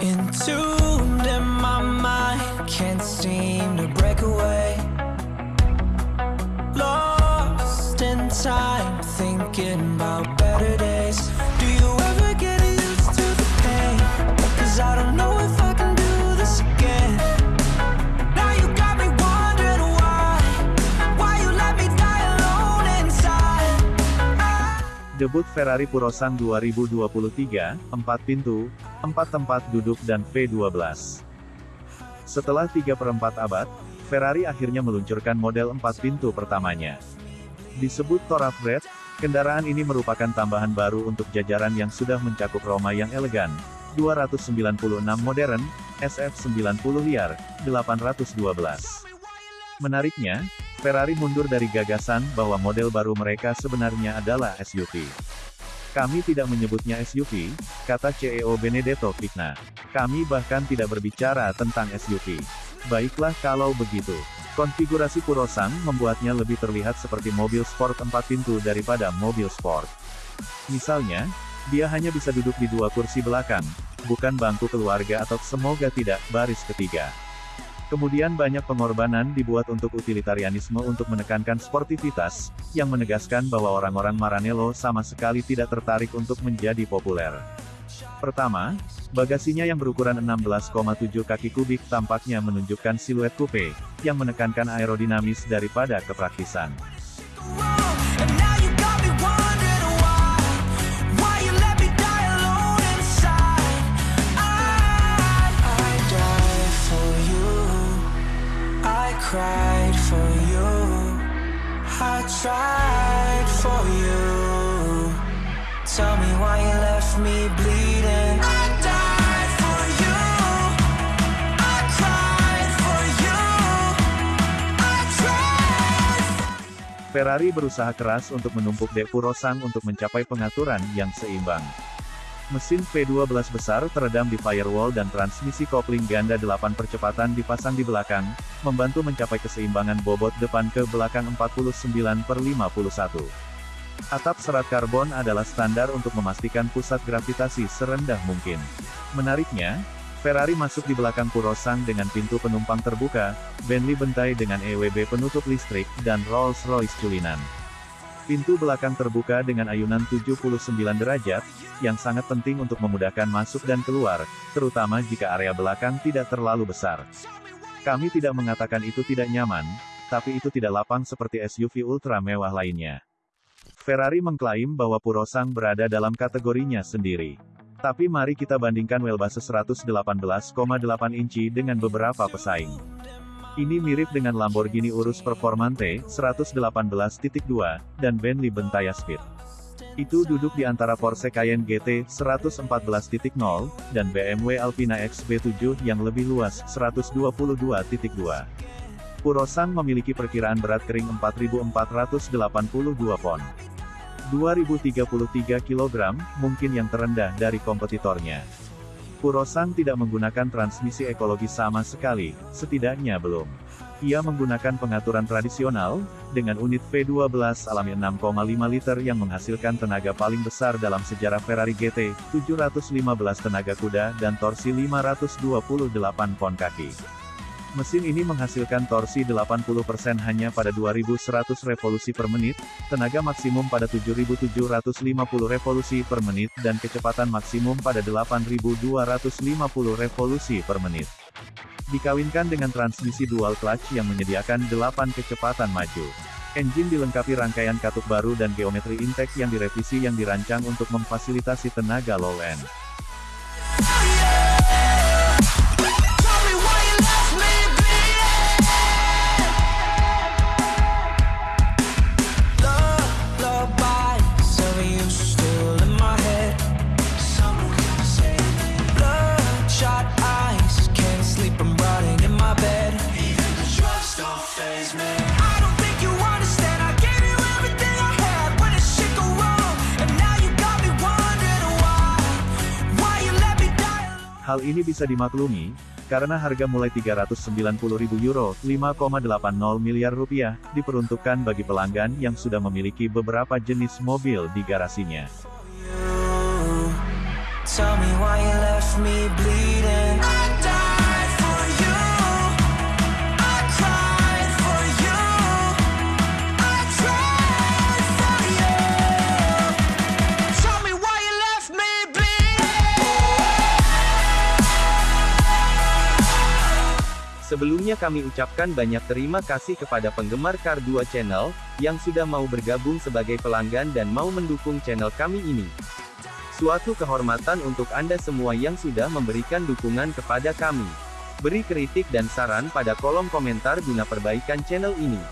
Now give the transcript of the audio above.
Entombed in my mind, can't seem to break away. Lost in time, Debut Ferrari Purosan 2023, 4 pintu, 4 tempat duduk dan V12. Setelah 3 per 4 abad, Ferrari akhirnya meluncurkan model 4 pintu pertamanya. Disebut Thoroughbred, kendaraan ini merupakan tambahan baru untuk jajaran yang sudah mencakup Roma yang elegan, 296 modern, SF90 liar, 812. Menariknya, Ferrari mundur dari gagasan bahwa model baru mereka sebenarnya adalah SUV. Kami tidak menyebutnya SUV, kata CEO Benedetto Vigna. Kami bahkan tidak berbicara tentang SUV. Baiklah kalau begitu. Konfigurasi Purosan membuatnya lebih terlihat seperti mobil sport 4 pintu daripada mobil sport. Misalnya, dia hanya bisa duduk di dua kursi belakang, bukan bangku keluarga atau semoga tidak, baris ketiga. Kemudian banyak pengorbanan dibuat untuk utilitarianisme untuk menekankan sportivitas, yang menegaskan bahwa orang-orang Maranello sama sekali tidak tertarik untuk menjadi populer. Pertama, bagasinya yang berukuran 16,7 kaki kubik tampaknya menunjukkan siluet coupe, yang menekankan aerodinamis daripada kepraktisan. Cried for you. I tried for you. Tell me why you left me bleeding. Ferrari berusaha keras untuk menumpuk dek Purosan untuk mencapai pengaturan yang seimbang. Mesin V12 besar teredam di firewall dan transmisi kopling ganda 8 percepatan dipasang di belakang, membantu mencapai keseimbangan bobot depan ke belakang 49 per 51. Atap serat karbon adalah standar untuk memastikan pusat gravitasi serendah mungkin. Menariknya, Ferrari masuk di belakang Purosan dengan pintu penumpang terbuka, Bentley bentai dengan EWB penutup listrik, dan Rolls-Royce culinan. Pintu belakang terbuka dengan ayunan 79 derajat, yang sangat penting untuk memudahkan masuk dan keluar, terutama jika area belakang tidak terlalu besar. Kami tidak mengatakan itu tidak nyaman, tapi itu tidak lapang seperti SUV ultra mewah lainnya. Ferrari mengklaim bahwa Purosan berada dalam kategorinya sendiri. Tapi mari kita bandingkan wheelbase 118,8 inci dengan beberapa pesaing. Ini mirip dengan Lamborghini Urus Performante 118.2 dan Bentley Bentayga Speed. Itu duduk di antara Porsche Cayenne GT 114.0 dan BMW Alpina XB7 yang lebih luas 122.2. Purosan memiliki perkiraan berat kering 4.482 pon. 2033 kg, mungkin yang terendah dari kompetitornya. Purosan tidak menggunakan transmisi ekologi sama sekali, setidaknya belum. Ia menggunakan pengaturan tradisional, dengan unit V12 alami 6,5 liter yang menghasilkan tenaga paling besar dalam sejarah Ferrari GT, 715 tenaga kuda dan torsi 528 pon kaki. Mesin ini menghasilkan torsi 80% hanya pada 2100 revolusi per menit, tenaga maksimum pada 7750 revolusi per menit dan kecepatan maksimum pada 8250 revolusi per menit. Dikawinkan dengan transmisi dual clutch yang menyediakan 8 kecepatan maju. Engine dilengkapi rangkaian katup baru dan geometri intake yang direvisi yang dirancang untuk memfasilitasi tenaga low Hal ini bisa dimaklumi, Karena harga mulai 390.000 euro, 5,80 miliar rupiah, diperuntukkan bagi pelanggan yang sudah memiliki beberapa jenis mobil di garasinya. Tell me why you left me bleeding. Sebelumnya kami ucapkan banyak terima kasih kepada penggemar Car 2 Channel, yang sudah mau bergabung sebagai pelanggan dan mau mendukung channel kami ini. Suatu kehormatan untuk Anda semua yang sudah memberikan dukungan kepada kami. Beri kritik dan saran pada kolom komentar guna perbaikan channel ini.